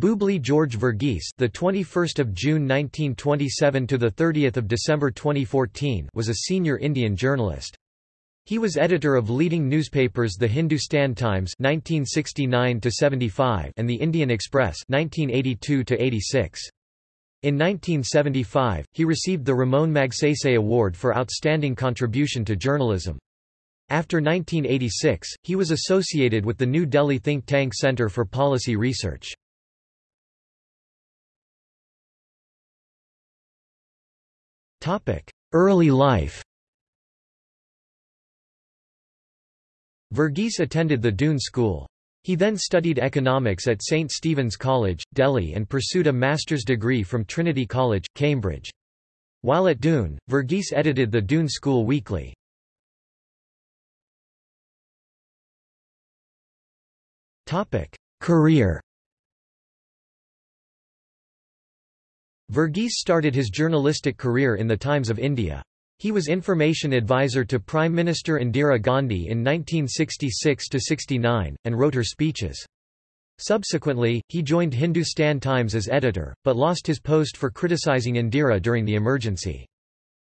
Boobli George Verghese, the 21st of June 1927 to the 30th of December 2014, was a senior Indian journalist. He was editor of leading newspapers The Hindustan Times 1969 to 75 and The Indian Express 1982 to 86. In 1975, he received the Ramon Magsaysay Award for outstanding contribution to journalism. After 1986, he was associated with the New Delhi think tank Centre for Policy Research. Early life Verghese attended the Doon School. He then studied economics at St. Stephen's College, Delhi and pursued a master's degree from Trinity College, Cambridge. While at Doon, Verghese edited the Doon School Weekly. Career Verghese started his journalistic career in the Times of India. He was information advisor to Prime Minister Indira Gandhi in 1966–69, and wrote her speeches. Subsequently, he joined Hindustan Times as editor, but lost his post for criticising Indira during the emergency.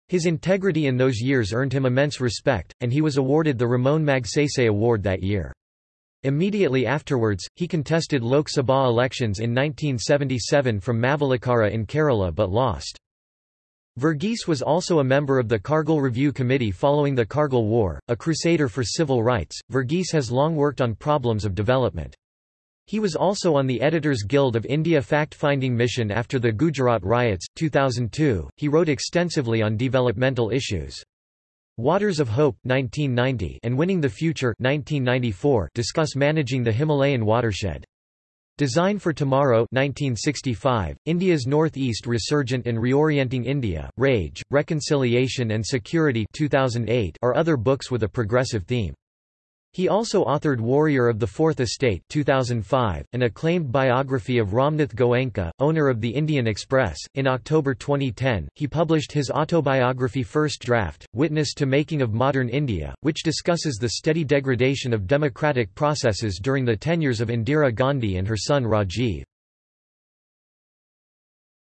His integrity in those years earned him immense respect, and he was awarded the Ramon Magsaysay Award that year. Immediately afterwards, he contested Lok Sabha elections in 1977 from Mavelikara in Kerala but lost. Verghese was also a member of the Kargil Review Committee following the Kargil War, a crusader for civil rights. Verghese has long worked on problems of development. He was also on the Editors Guild of India fact-finding mission after the Gujarat riots, 2002. He wrote extensively on developmental issues. Waters of Hope 1990 and Winning the Future 1994 discuss managing the Himalayan watershed. Design for Tomorrow 1965, India's Northeast Resurgent and Reorienting India, Rage, Reconciliation and Security 2008 are other books with a progressive theme. He also authored Warrior of the Fourth Estate 2005, an acclaimed biography of Ramnath Goenka, owner of the Indian Express. In October 2010, he published his autobiography First Draft, Witness to Making of Modern India, which discusses the steady degradation of democratic processes during the tenures of Indira Gandhi and her son Rajiv.